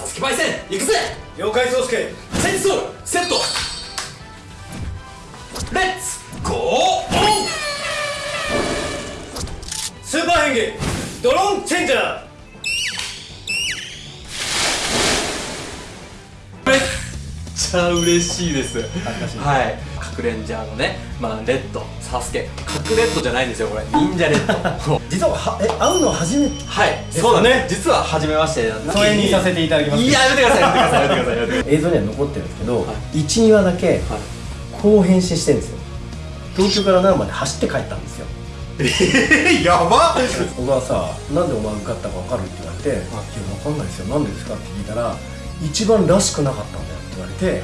サスケパイセン行くぜ！了解宗介。チェンソーセット！レッツゴーオン！スーパー変化ドローンチェンジャーちゃ嬉しいです。はい。核レンジャーのねまあレッドサスケ。核レッドじゃないんですよこれ。忍者レッド。実ははえ会うの初めてはい。すそうなんね。実は初めまして。疎遠にさせていただきます。いややめてくださいやめてくださいやめてくださいださい。映像には残ってるんですけど、は12話だけはい。こう変身してるんですよ。東京から奈良まで走って帰ったんですよ。えー、やば小川さなんでお前受かったか分かる？って言われて「いや分かんないですよ。なんでですか?」って聞いたら「一番らしくなかったんだよ」言われて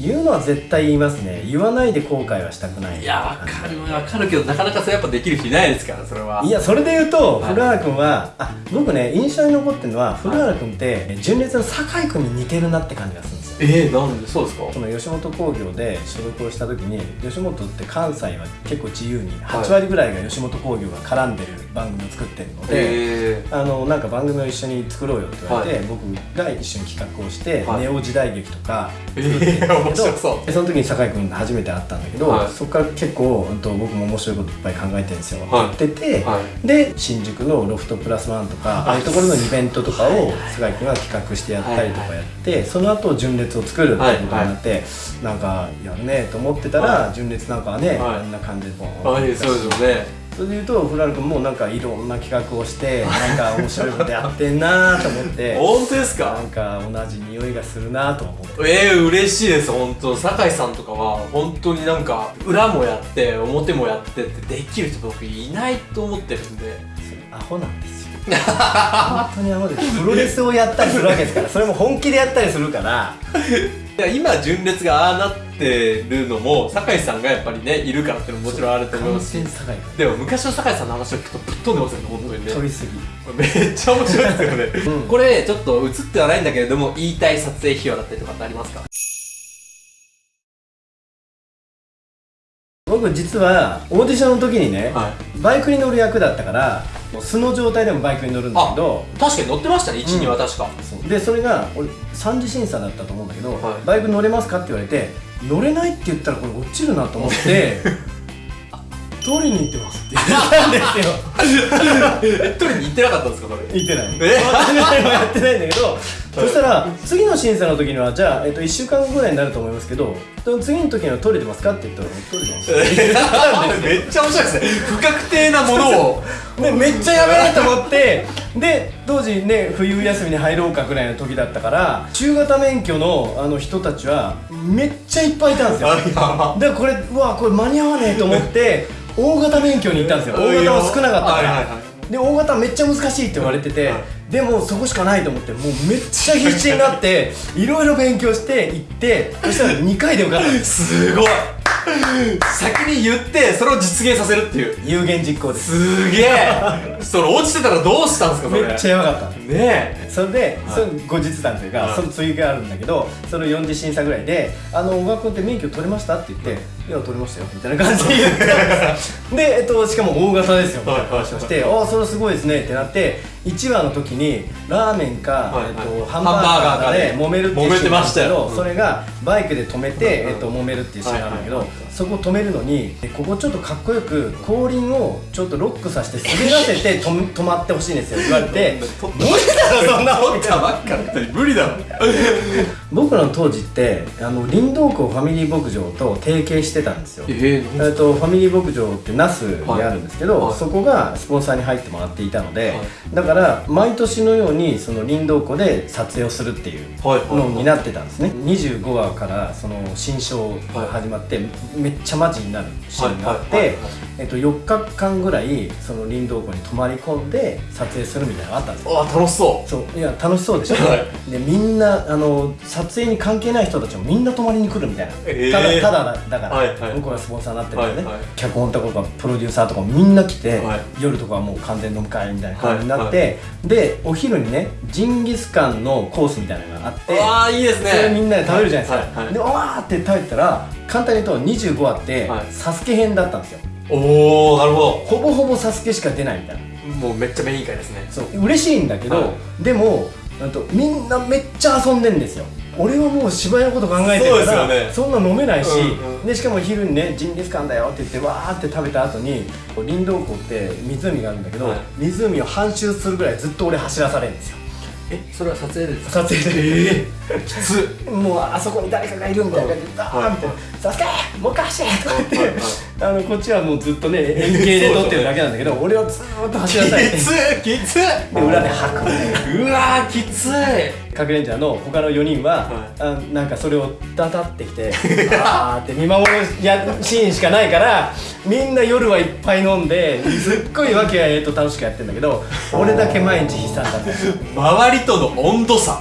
言うのは絶対言いますね。言わないで後悔はしたくない。いやわかる。わかるけどなかなかそれやっぱできる人いないですからそれは。いやそれで言うと、はい古原君はあ僕ね印象に残ってるのは古原君って純烈の酒井君に似てるなって感じがするえー、なんで？そうですか？その吉本興業で所属をした時に吉本って関西は結構自由に8割ぐらいが吉本興業が絡んでる番組を作ってるので、えあのなんか番組を一緒に作ろうよって言われて、はい。僕が一緒に企画をして、はい。ネオ時代劇とかえ作ってるんだけど、ー、面白そう。でその時に酒井君初めて会ったんだけど、はい。そこから結構、僕も面白いこといっぱい考えてるんですよ、はい。ってて、はで新宿のロフトプラスワンとかああいうところのイベントとかを酒井君が企画してやったりとかやって、その後純烈を作るってことになって、なんかやるねと思ってたら、は純烈なんかはね、はい。あんな感じでボーンはいそうですよね。それで言うとフラル君もなんかいろんな企画をしてなんか面白いことやってんなと思って 本当ですか？なんか同じ匂いがするなと思って。えー、嬉しいです本当。酒井さんとかは本当になんか裏もやって表もやってってできる人僕いないと思ってるんで。それアホなんですよ本当にアホですプロレスをやったりするわけですからそれも本気でやったりするから。いや今純烈がああなってるのも酒井さんがやっぱりねいるからっていうのももちろんあると思い完ますし。でも昔の酒井さんの話を聞くとぶっ飛んでますよね本当にね飛びすぎ。めっちゃ面白いですよね、うん。これちょっと映ってはないんだけれども言いたい撮影費用だったりとかってありますか？僕実はオーディションの時にね、はい。バイクに乗る役だったからもう素の状態でもバイクに乗るんだけど確かに乗ってましたね12、うん。は確か。そう。でそれが俺3次審査だったと思うんだけど、はい。バイク乗れますかって言われて乗れないって言ったらこれ落ちるなと思って 取りに行ってますって。言ったんですよ。え 取りに行ってなかったんですかそれ。言ってない。え？やってないんだけどそしたら次の審査の時にはじゃあ、えっと、1週間後ぐらいになると思いますけど次の時には取れてますか？って言ったら取れてます めっちゃ面白いですね。不確定なものを。でめっちゃやべえと思ってで当時ね冬休みに入ろうかぐらいの時だったから中型免許のあの人たちはめっちゃいっぱいいたんですよ。でこれうわこれ間に合わねえと思って大型免許に行ったんですよ。大型は少なかったから、はいはいはい。で大型めっちゃ難しいって言われてて、はいでもそこしかないと思ってもうめっちゃ必死になって いろいろ勉強して行ってそしたら2回で受かった。すすごい。先に言ってそれを実現させるっていう。有言実行です。すげえ。それ落ちてたらどうしたんですかめっちゃやばかった。ねえ。それで、それ後日談というか、はい。その追加があるんだけどその4次審査ぐらいで「あの小川君って免許取れました?」って言って「いや取れましたよ」みたいな感じで言って で、えっと、しかも大型ですよみたいな話をして「ああそれすごいですね」ってなって1話の時にラーメンか、はいはい。えっと、ハンバーガーかで揉めるっていうシーンなんだけどうん。それがバイクで止めて、うんえっと、揉めるっていうシーンなんだけど、そこ止めるのにえここちょっとかっこよく後輪をちょっとロックさせて滑らせて 止め止まってほしいんですよ。言われて 無理だろそんな取ったばっかだ無理だろ。僕らの当時ってあの林道湖ファミリー牧場と提携してたんですよ。ええっとファミリー牧場って那須にあるんですけど、はい。はいそこがスポンサーに入ってもらっていたので、はい。だから毎年のようにその林道湖で撮影をするっていうはいはいのになってたんですね。25話からその新章が始まって、めっちゃマジになるシーンがあって、はいはいはいはい。えっと、4日間ぐらいその林道湖に泊まり込んで撮影するみたいなのがあったんですよ。あ楽しそそういや楽しそうでしょ、はでみんなあの撮影に関係ない人たちもみんな泊まりに来るみたいな、えー。ただただだから、はいはい。向こうがスポンサーになってるからね、はいはい。脚本とかプロデューサーとかもみんな来て、はい。夜とかはもう完全飲み会みたいな感じになって、はいでお昼にねジンギスカンのコースみたいなのがあってうああいいですね。それみんなで食べるじゃないですか、はいはいでわーって食べてたら簡単に言うと25話って、はい。サスケ編だったんですよ。おおなるほほぼほぼサスケしか出ないみたいな。どもうめっちゃメイン会ですね。そう嬉しいんだけど、はでもあとみんなめっちゃ遊んでんですよ。俺はもう芝居のこと考えてるからそうですよね。んな飲めないし、うんうん。でしかも昼にねジンギスカンだよって言ってわーって食べた後にこう林道湖って湖があるんだけど、はい。湖を半周するぐらいずっと俺走らされるんですよえそれは撮影でですか？撮影で。ええきつ。もうあそこに誰かがいるみたいな感じでダーンみたいな「サスケもう一回走れ!」とか言って、あのこっちはもうずっとね 円形で撮ってるだけなんだけど俺はずーっと走らされてきつきつで裏で吐く。うわーきついかくれんちゃんの他の4人は、はあなんかそれをダタってきて あーって見守るやシーンしかないからみんな夜はいっぱい飲んですっごいわけあいと楽しくやってんだけど 俺だけ毎日悲惨だった。周りとの温度差。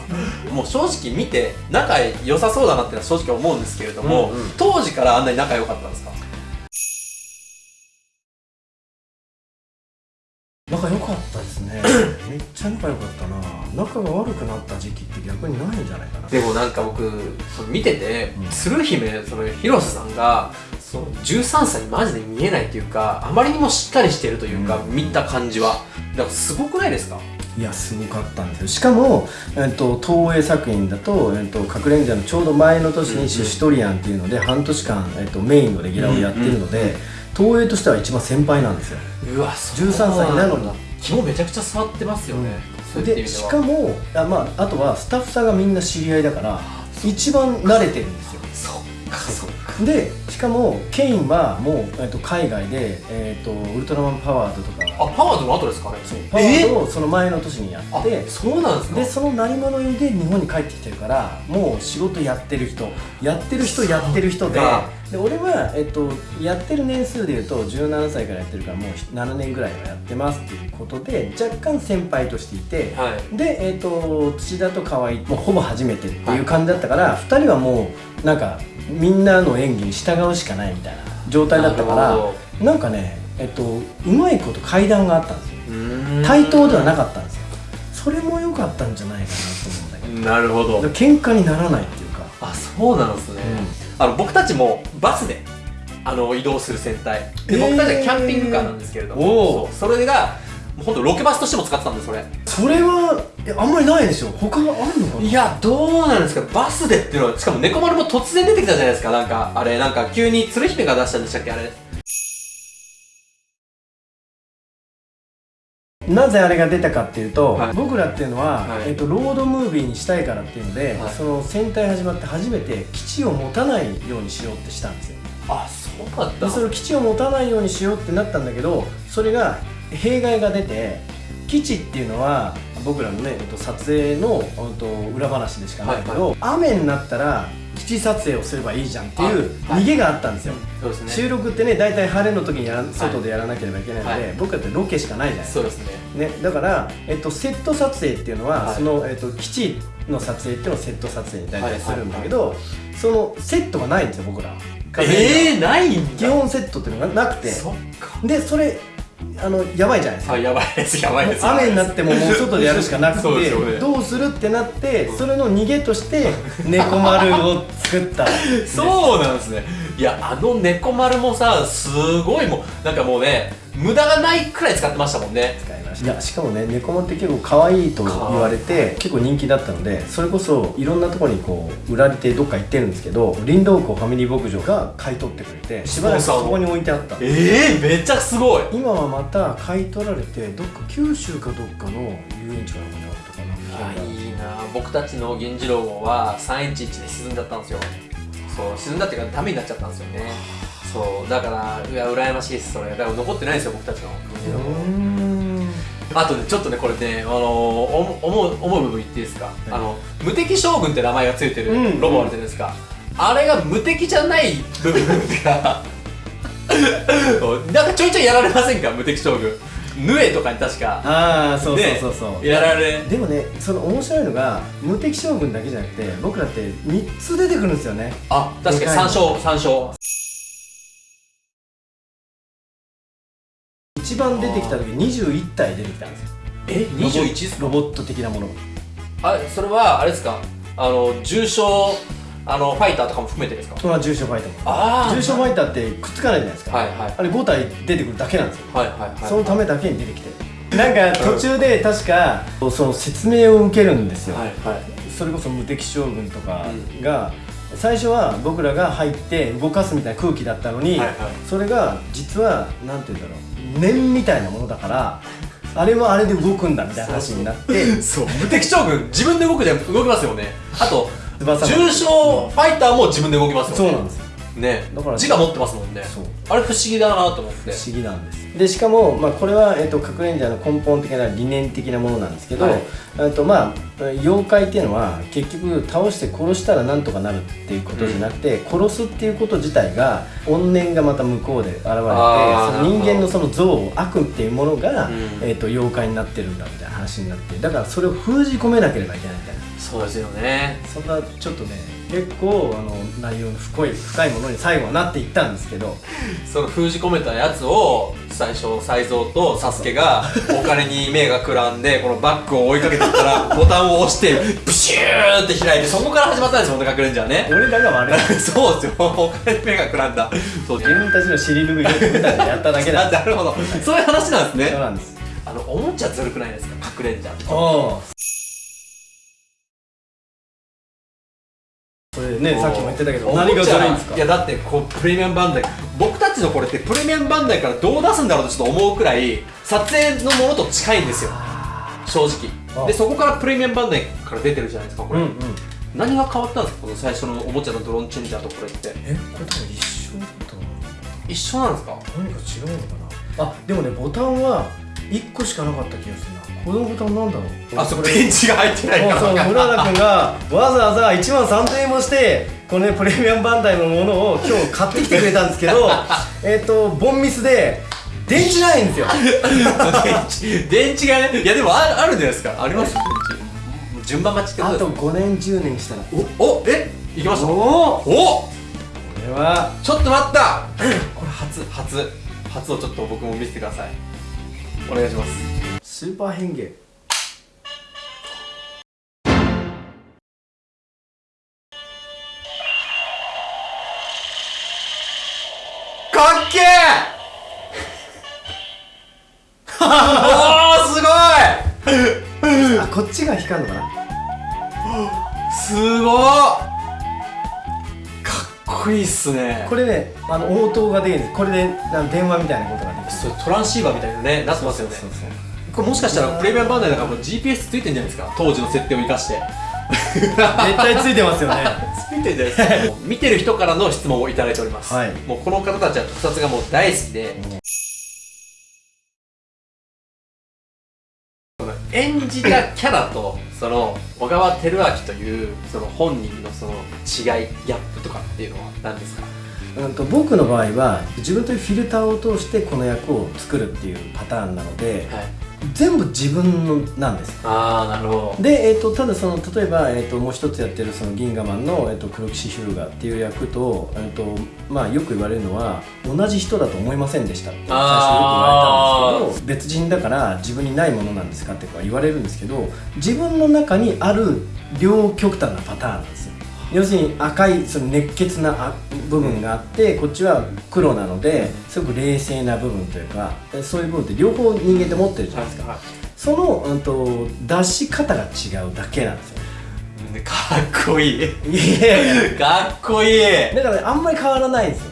もう正直見て仲良さそうだなってのは正直思うんですけれども、うんうん。当時からあんなに仲良かったんですか？仲良かったですね。めっちゃ仲良かったな仲が悪くなった時期って逆にないんじゃないかな。でもなんか僕その見てて、うん。鶴姫その広瀬さんがその13歳にマジで見えないというかあまりにもしっかりしてるというか、うん。見た感じは。だからすごくないですか？いやすごかったんですよ。しかも、えっと、東映作品だと「えっと、かくれんじゃ」のちょうど前の年うんうん。に「シュシュトリアン」っていうので半年間、えっと、メインのレギュラーをやってるので、東映としては一番先輩なんですよ。うわそう13歳なのに。肝めちゃくちゃ座ってますよね、そういった意でしかもあ,、まあ、あとはスタッフさんがみんな知り合いだから一番慣れてるんですよ。そっかそっか。でしかもケインはもう、えっと、海外で、えっと、ウルトラマンパワードとか。あパワードの後ですかねパワードをその前の年にやあってそうなんですか？でその鳴り物入りで日本に帰ってきてるからもう仕事やってる人やってる人やってる人でで俺は、えっと、やってる年数でいうと17歳からやってるからもう7年ぐらいはやってますっていうことで若干先輩としていて、はい。で、えっと土田と河合もうほぼ初めてっていう感じだったから、2人はもうなんかみんなの演技に従うしかないみたいな状態だったからなんかね、えっと、うまいこと階段があったんですよ。対等ではなかったんですよ。それも良かったんじゃないかなと思うんだけど。なるほど。喧嘩にならないっていうか。あそうなんですね、あの僕たちもバスであの移動する戦隊でえー。僕たちはキャンピングカーなんですけれどおも、ー。それが本当ロケバスとしても使ってたんですそれ。それはえあんまりないでしょ？他があるのかな？いやどうなんですか。バスでっていうのはしかも猫丸も突然出てきたじゃないですか。なんかあれなんか急に鶴姫が出したんでしたっけあれなぜあれが出たかっていうと、はい。僕らっていうのは、はい。えっとロードムービーにしたいからっていうので、はい。その戦隊始まって初めて基地を持たないようにしようってしたんですよ。あそうだったでそれを基地を持たないようにしようってなったんだけどそれが弊害が出て基地っていうのは僕らのね、えっと、撮影の、裏話でしかないけど、雨になったら基地撮影をすればいいじゃんっていう逃げがあったんですよ、そうですね。収録ってね大体晴れの時にやら外でやらなければいけないので、はい。僕らってロケしかないじゃないですか。そうですね。ね、だから、えっと、セット撮影っていうのは、はい。その、えっと、基地の撮影っていうのをセット撮影に大体するんだけど、そのセットがないんですよ僕ら。ええー、ないんだ。基本セットっていうのがなくて。でそれあのやばいじゃないですか。あやばいですやばいです。雨になってももう外でやるしかなく そうですよねてどうするってなってそれの逃げとして猫丸を作った。そうなんですね。いやあの猫丸もさすごいもうなんかもうね無駄がないくらい使ってましたもんね。使いやしかもね猫丸って結構可愛いと言われて結構人気だったのでそれこそいろんなところにこう売られてどっか行ってるんですけど林道湖ファミリー牧場が買い取ってくれてしばらくそこに置いてあった。ええー、めっちゃすごい。今はまた買い取られてどっか九州かどっかの遊園地かなんかにあるとかな。あいいな。僕たちの源次郎号は311で沈んじゃったんですよ。そう沈んだっていうかダメになっちゃったんですよね。そうだからいや羨ましいですそれ。だから残ってないんですよ僕たちの。源次郎号あとねちょっとねこれね、あのー、お思う思う部分言っていいですか、あの無敵将軍って名前がついてるうん。ロボあるじゃないですか、あれが無敵じゃない部分が なんかちょいちょいやられませんか？無敵将軍。ヌエとかに確か。ああそうそうねそうそう、やられ。でもねその面白いのが無敵将軍だけじゃなくて僕らって3つ出てくるんですよね。あ確かに3勝3勝一番出てきた時21体出てきたんですよ。え？21っすかロボット的なもの。あそれはあれですか？あの重症あのファイターとかも含めてですか？まあ重症ファイター。もあー。重症ファイターってくっつかないじゃないですか、はいはい。あれ5体出てくるだけなんですよ。はいはいはい。そのためだけに出てきて。るなんか途中で確かその説明を受けるんですよ、はいはい。それこそ無敵将軍とかが、最初は僕らが入って動かすみたいな空気だったのに、はいはい。それが実はなんて言うんだろう念みたいなものだから あれはあれで動くんだみたいな話になってそう。無敵将軍自分で動くじゃ動きますよね。あと重症ファイターも自分で動きますよね。そうなんですよ。ね。だから自我持ってますもんね。そう。あれ不思議だなと思って。不思議なんですでしかも、まあ、これは、えっと核レンジャーの根本的な理念的なものなんですけど、はい。えっとまあ、妖怪っていうのは結局倒して殺したらなんとかなるっていうことじゃなくて、殺すっていうこと自体が怨念がまた向こうで現れてその人間のその像悪っていうものが、うん。えっと妖怪になってるんだみたいな話になってだからそれを封じ込めなければいけないみたいな。そうですよね。そんなちょっとね結構あの内容の深い深いものに最後はなっていったんですけどその封じ込めたやつを最初才蔵とサスケが お金に目がくらんでこのバッグを追いかけていったらボタンを押してプシューって開いてそこから始まったんですよ隠れんじゃんね。俺らが悪い。そうですよ。お金に目がくらんだ。そう自分たちの尻拭いをやっただけだ。なるほど。そういう話なんですそうねなんです。あのおもちゃずるくないですか？隠れんじゃんあそれねさっきも言ってたけど何がずるいんですか？いやだってこうプレミアムバンダイ僕たちのこれってプレミアムバンダイからどう出すんだろうとちょっと思うくらい撮影のものと近いんですよ。正直。あでそこからプレミアムバンダイから出てるじゃないですかこれ、うんうん。何が変わったんですか？この最初のおもちゃのドローンチェンジャーとこれって。え？これ多分一緒だったな。一緒なんですか？何か違うのかな？あでもねボタンは1個しかなかった気がする。なこのボタンなんだろう？あそうこれ電池が入ってないか。らそう村田君がわざわざ1万3000円もしてこのねプレミアムバンダイのものを今日買ってきてくれたんですけど えっとボンミスで電池ないんですよ。電 池電池がねいやでもああるんじゃないですか。あります？よ電池。順番待ちってこあととです5年10年したら。おおえ？いきました。おおお！これは。ちょっと待った。これ初初。初をちょっと僕も見せてください。お願いしますスーパー変形かっけー おーすごい！あこっちが光るのかな？すごっ！かっこいいっすね。これねあの応答ができるんです。これで電話みたいなことができる。そうトランシーバーみたいなねなってますよね。そうそうこれもしかしたらプレミアムバンダイだからもう GPS ついてんじゃないですか？当時の設定を生かして。絶対ついてますよね。ついてんじゃないですか？見てる人からの質問をいただいております、はい。もうこの方たちは特撮がもう大好きで、演じたキャラとその小川照明というその本人のその違いギャップとかっていうのは何ですか？うんと僕の場合は自分というフィルターを通してこの役を作るっていうパターンなのではい全部自分のなんです。ああなるほど。で、えー、とただその例えば、えー、ともう一つやってるその銀河マンの、えー、と黒騎士ヒュルガーっていう役と,、えーとまあ、よく言われるのは同じ人だと思いませんでしたって最初よく言われたんですけど別人だから自分にないものなんですかって言われるんですけど自分の中にある両極端なパターンなんです。よ要するに赤いその熱血なあ部分があってこっちは黒なのですごく冷静な部分というかそういう部分って両方人間って持ってるじゃないですか、その、うん、と出し方が違うだけなんですよ。うんかっこいい。かっこいい。だからねあんまり変わらないんですよ。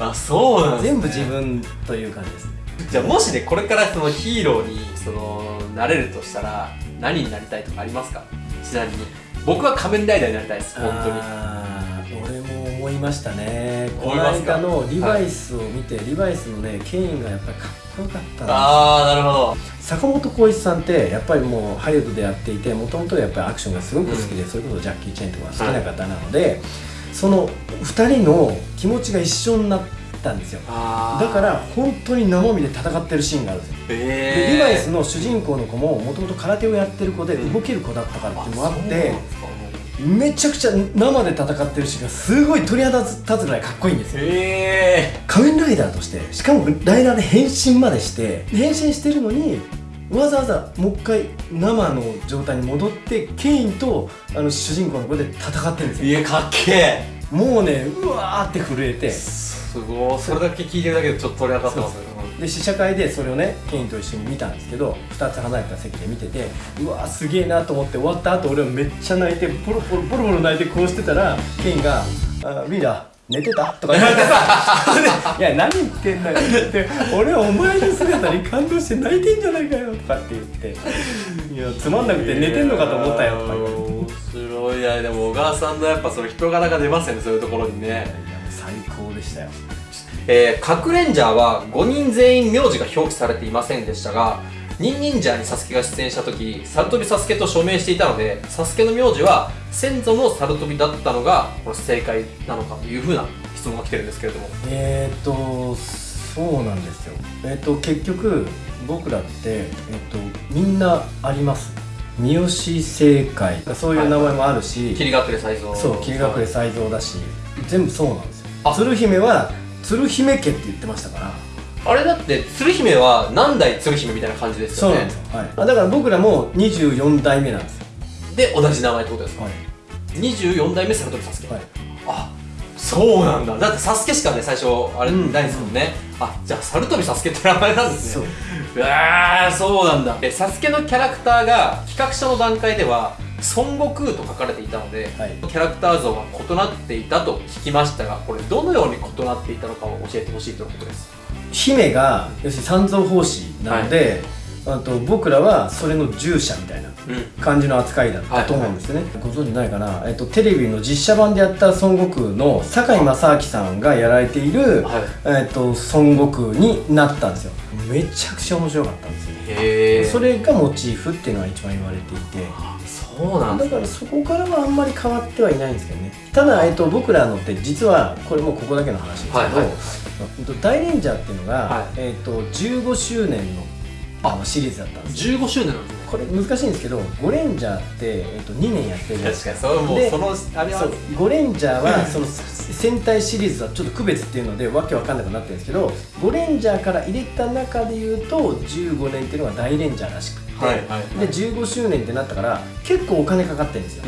あそうなんね、全部自分という感じです。ねじゃあもしねこれからそのヒーローにそのなれるとしたら何になりたいとかありますか？ちなみに僕は仮面ライダーになりたいです本当に。俺も思いましたね。この間のリバイスを見て、リバイスのねケインがやっぱりかっこよかったああなるほど。坂本浩一さんってやっぱりもうハリウッドでやっていてもともとやっぱりアクションがすごく好きで、それこそジャッキー・チェンとか好きな方なので、その2人の気持ちが一緒になったんですよ。あだから本当に生身で戦ってるシーンがあるんですよ。えでリバイスの主人公の子ももともと空手をやってる子で動ける子だったからっていうのもあってめちゃくちゃ生で戦ってるシーンがすごい鳥肌立つぐらいかっこいいんですよ。え仮面ライダーとしてしかもライダーで変身までして変身してるのにわざわざもう一回生の状態に戻ってケインとあの主人公の子で戦ってるんですよ。いやかっけえ。もうねうわーって震えてすごい。それだけ聞いてるだけでちょっと鳥当たってますね。で試写会でそれをねケインと一緒に見たんですけど2つ離れた席で見ててうわーすげえなと思って終わった後俺はめっちゃ泣いてポロポロポロポロ泣いてこうしてたらケインが「あリーダー寝てた?」とか言われて。さ 「いや何言ってんだよ」って俺はお前の姿に感動して泣いてんじゃないかよとかって言って「いやつまんなくて寝てんのかと思ったよ」とか言われて面白いやでも小川さんのやっぱその人柄が出ますよねそういうところにね最高でしたよ。えー、核レンジャーは5人全員名字が表記されていませんでしたがニンニンジャーにサスケが出演した時サルトビサスケと署名していたのでサスケの名字は先祖のサルトビだったのがこれ正解なのかというふうな質問が来てるんですけれども。えー、っとそうなんですよ。えー、っと結局僕らってえー、っとみんなあります。三好正解。そういう名前もあるし、霧隠れ才蔵そう霧隠れ才蔵だし全部そうなんです鶴姫は鶴姫家って言ってましたから。あれだって鶴姫は何代鶴姫みたいな感じですよね。そうなんですよ、はい、あだから僕らも24代目なんですよ。で同じ名前ってことですか、はい。24代目サルトビサスケ、はい。あそうなんだ。だってサスケしかね最初あれうん。ないですもんね、あじゃあサルトビサスケって名前なんですそう。ねうわーそうなんだ。えサスケのキャラクターが企画書の段階では孫悟空と書かれていたので、はい。キャラクター像が異なっていたと聞きましたがこれどのように異なっていたのかを教えてほしいということです。姫が要するに三蔵法師なので、あと僕らはそれの従者みたいなうん。感じの扱いだったと思うんですよね、ご存知ないかな、えっと、テレビの実写版でやった孫悟空の堺正明さんがやられている、はい。えっと、孫悟空になったんですよ。めちゃくちゃ面白かったんですよ。へえ。それがモチーフっていうのが一番言われていて。そうなんだだからそこからはあんまり変わってはいないんですけどね。ただ、えっと、僕らのって実はこれもうここだけの話ですけど、はいはい。えっと大レンジャーっていうのが、はい。えっと、15周年のあのシリーズだったんですよ。15周年なんですね。これ難しいんですけど5レンジャーって、えっと、2年やってる。じゃないですかそれもうでそのあれはそう5レンジャーはその戦隊シリーズはちょっと区別っていうのでわけわかんなくなってるんですけど5レンジャーから入れた中で言うと15年っていうのが大レンジャーらしくて、はいはいはいで15周年ってなったから結構お金かかってるんですよ。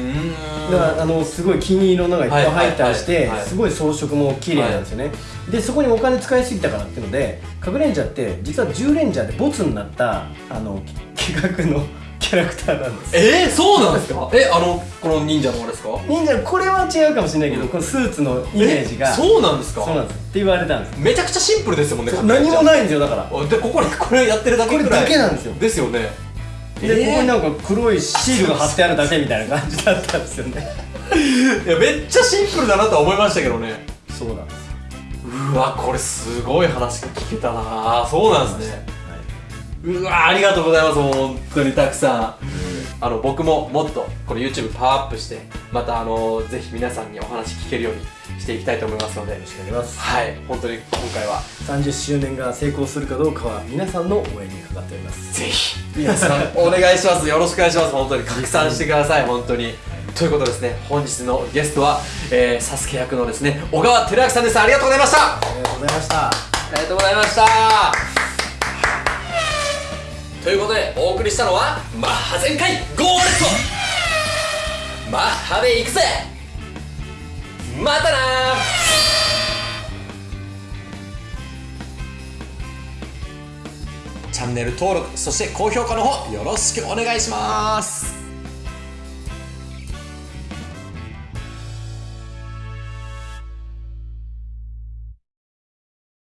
だからあのすごい金色のがいっぱい入ったりしてはい。すごい装飾も綺麗なんですよね、でそこにお金使いすぎたからっていうので核レンジャーって実は10レンジャーでボツになったあの企画のキャラクターなんです。えー、そうなんですか？えあのこの忍者のあれですか？忍者これは違うかもしれないけどこのスーツのイメージがえそうなんですか？そうなんですって言われたんですめちゃくちゃシンプルですもんね何もないんですよだから。いでここにこれやってるだけくらいこれだけなんですよ。ですよねで、えーここになんか黒いシールが貼ってあるだけみたいな感じだったんですよね。いやめっちゃシンプルだなとは思いましたけどね。そうなんですよ。うわこれすごい話が聞けたな。そうなんですね。うわありがとうございます本当にたくさん。あの僕ももっとこの YouTube パワーアップしてまたあのぜひ皆さんにお話聞けるようにしていきたいと思いますので。よろしくお願いします。はい。本当に今回は。30周年が成功するかどうかは皆さんの応援にかかっております。ぜひ。皆さん。お願いします。よろしくお願いします。本当に拡散してください。本当に。ということでですね。本日のゲストは、えー、サスケ役のですね小川照明さんです。ありがとうございました。ありがとうございました。ありがとうございました。ということでお送りしたのはマッハ全開ゴーレットマッハで行くぜまたなチャンネル登録そして高評価の方よろしくお願いします。